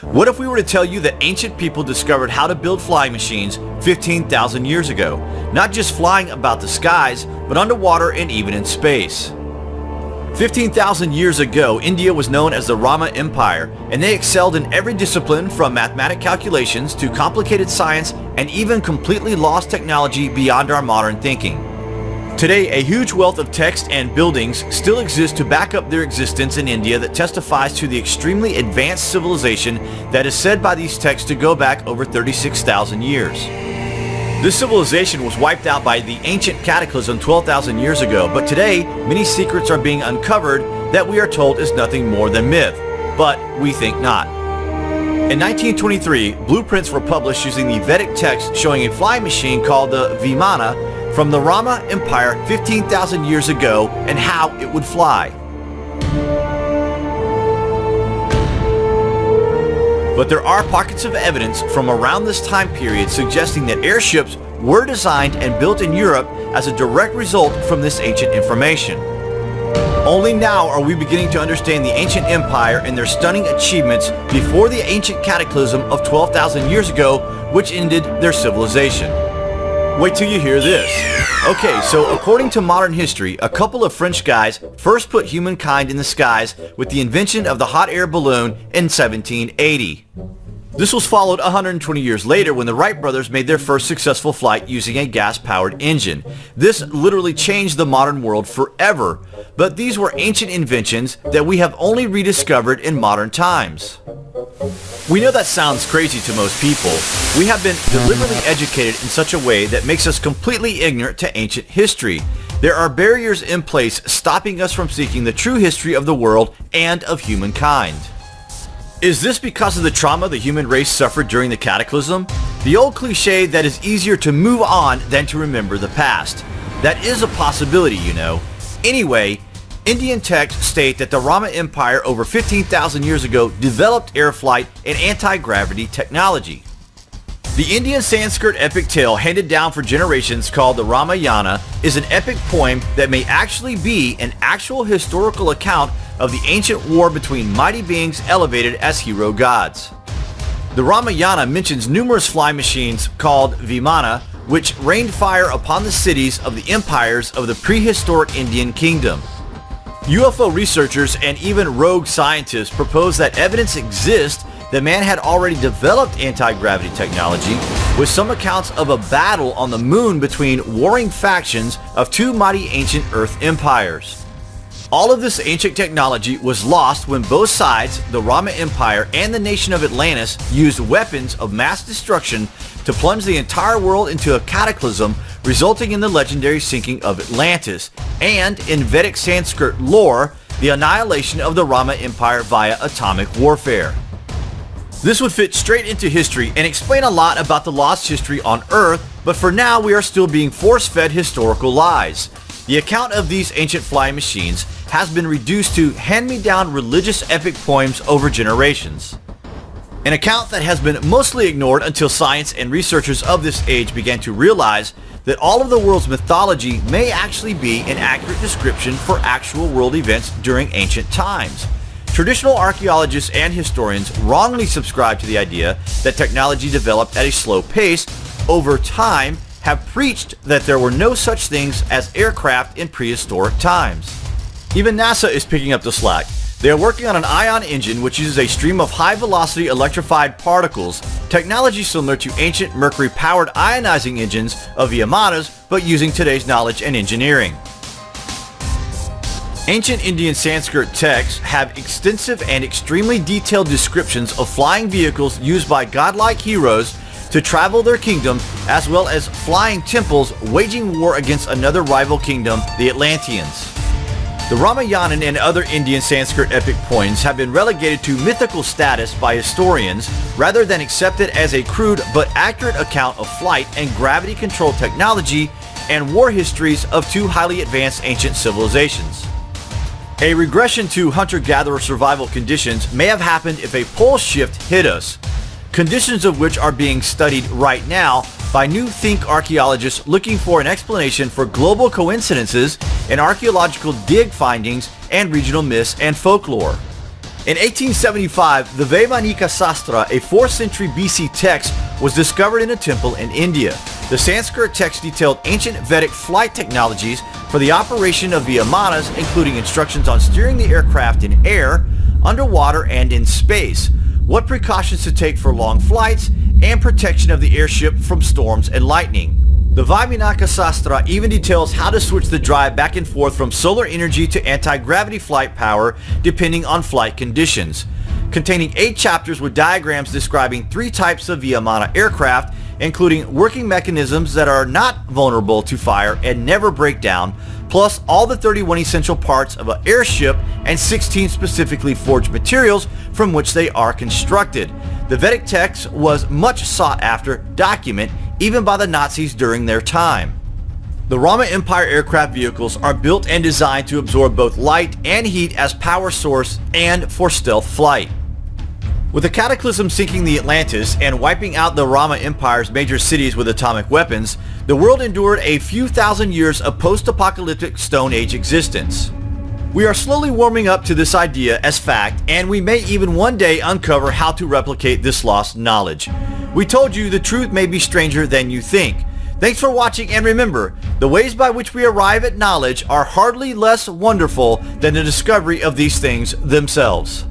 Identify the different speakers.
Speaker 1: What if we were to tell you that ancient people discovered how to build flying machines 15,000 years ago? Not just flying about the skies, but underwater and even in space. 15,000 years ago, India was known as the Rama Empire, and they excelled in every discipline from mathematic calculations to complicated science and even completely lost technology beyond our modern thinking. Today, a huge wealth of text and buildings still exist to back up their existence in India that testifies to the extremely advanced civilization that is said by these texts to go back over 36,000 years. This civilization was wiped out by the ancient cataclysm 12,000 years ago, but today many secrets are being uncovered that we are told is nothing more than myth, but we think not. In 1923, blueprints were published using the Vedic text showing a flying machine called the Vimana from the Rama Empire 15,000 years ago and how it would fly. But there are pockets of evidence from around this time period suggesting that airships were designed and built in Europe as a direct result from this ancient information. Only now are we beginning to understand the ancient empire and their stunning achievements before the ancient cataclysm of 12,000 years ago which ended their civilization. Wait till you hear this. Okay, so according to modern history, a couple of French guys first put humankind in the skies with the invention of the hot air balloon in 1780. This was followed 120 years later when the Wright brothers made their first successful flight using a gas-powered engine. This literally changed the modern world forever, but these were ancient inventions that we have only rediscovered in modern times. We know that sounds crazy to most people. We have been deliberately educated in such a way that makes us completely ignorant to ancient history. There are barriers in place stopping us from seeking the true history of the world and of humankind. Is this because of the trauma the human race suffered during the cataclysm? The old cliche that is easier to move on than to remember the past. That is a possibility, you know. Anyway, Indian texts state that the Rama Empire over 15,000 years ago developed air flight and anti-gravity technology. The Indian Sanskrit epic tale handed down for generations called the Ramayana is an epic poem that may actually be an actual historical account of the ancient war between mighty beings elevated as hero gods. The Ramayana mentions numerous flying machines called Vimana which rained fire upon the cities of the empires of the prehistoric Indian kingdom. UFO researchers and even rogue scientists propose that evidence exists that man had already developed anti-gravity technology with some accounts of a battle on the moon between warring factions of two mighty ancient Earth empires. All of this ancient technology was lost when both sides, the Rama Empire and the nation of Atlantis, used weapons of mass destruction to plunge the entire world into a cataclysm resulting in the legendary sinking of Atlantis, and in Vedic Sanskrit lore, the annihilation of the Rama Empire via atomic warfare. This would fit straight into history and explain a lot about the lost history on Earth, but for now we are still being force-fed historical lies. The account of these ancient flying machines has been reduced to hand-me-down religious epic poems over generations. An account that has been mostly ignored until science and researchers of this age began to realize that all of the world's mythology may actually be an accurate description for actual world events during ancient times. Traditional archaeologists and historians wrongly subscribe to the idea that technology developed at a slow pace over time have preached that there were no such things as aircraft in prehistoric times. Even NASA is picking up the slack. They are working on an ion engine which uses a stream of high-velocity electrified particles, technology similar to ancient mercury-powered ionizing engines of Vimanas, but using today's knowledge and engineering. Ancient Indian Sanskrit texts have extensive and extremely detailed descriptions of flying vehicles used by godlike heroes to travel their kingdom, as well as flying temples waging war against another rival kingdom, the Atlanteans. The Ramayana and other Indian Sanskrit epic poems have been relegated to mythical status by historians rather than accepted as a crude but accurate account of flight and gravity control technology and war histories of two highly advanced ancient civilizations. A regression to hunter-gatherer survival conditions may have happened if a pole shift hit us, conditions of which are being studied right now by new think archaeologists looking for an explanation for global coincidences in archaeological dig findings and regional myths and folklore. In 1875, the Vaimanika Sastra, a 4th century BC text, was discovered in a temple in India. The Sanskrit text detailed ancient Vedic flight technologies for the operation of the Vimanas, including instructions on steering the aircraft in air, underwater, and in space, what precautions to take for long flights, and protection of the airship from storms and lightning. The Vaimanika Sastra even details how to switch the drive back and forth from solar energy to anti-gravity flight power depending on flight conditions. Containing eight chapters with diagrams describing three types of Vimana aircraft, including working mechanisms that are not vulnerable to fire and never break down, plus all the 31 essential parts of an airship and 16 specifically forged materials from which they are constructed. The Vedic text was much sought after document even by the Nazis during their time. The Rama Empire aircraft vehicles are built and designed to absorb both light and heat as power source and for stealth flight. With the cataclysm sinking the Atlantis and wiping out the Rama Empire's major cities with atomic weapons, the world endured a few thousand years of post-apocalyptic Stone Age existence. We are slowly warming up to this idea as fact, and we may even one day uncover how to replicate this lost knowledge. We told you the truth may be stranger than you think. Thanks for watching and remember, the ways by which we arrive at knowledge are hardly less wonderful than the discovery of these things themselves.